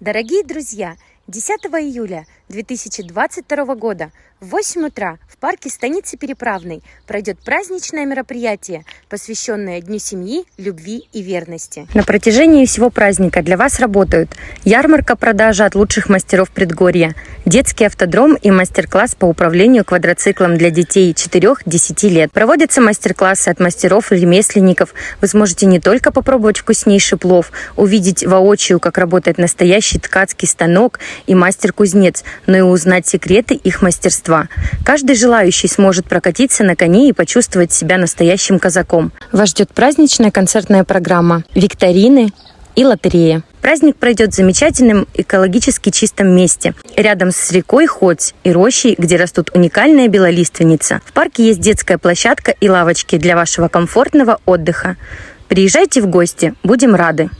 Дорогие друзья, 10 июля 2022 года в 8 утра в парке станицы Переправной пройдет праздничное мероприятие, посвященное Дню семьи, любви и верности. На протяжении всего праздника для вас работают ярмарка продажи от лучших мастеров предгорья, детский автодром и мастер-класс по управлению квадроциклом для детей 4-10 лет. Проводятся мастер-классы от мастеров и ремесленников. Вы сможете не только попробовать вкуснейший плов, увидеть воочию, как работает настоящий ткацкий станок и мастер-кузнец, но и узнать секреты их мастерства. Каждый желающий сможет прокатиться на коне и почувствовать себя настоящим казаком. Вас ждет праздничная концертная программа, викторины и лотерея. Праздник пройдет в замечательном экологически чистом месте, рядом с рекой Ходь и рощей, где растут уникальная белолиственница. В парке есть детская площадка и лавочки для вашего комфортного отдыха. Приезжайте в гости, будем рады!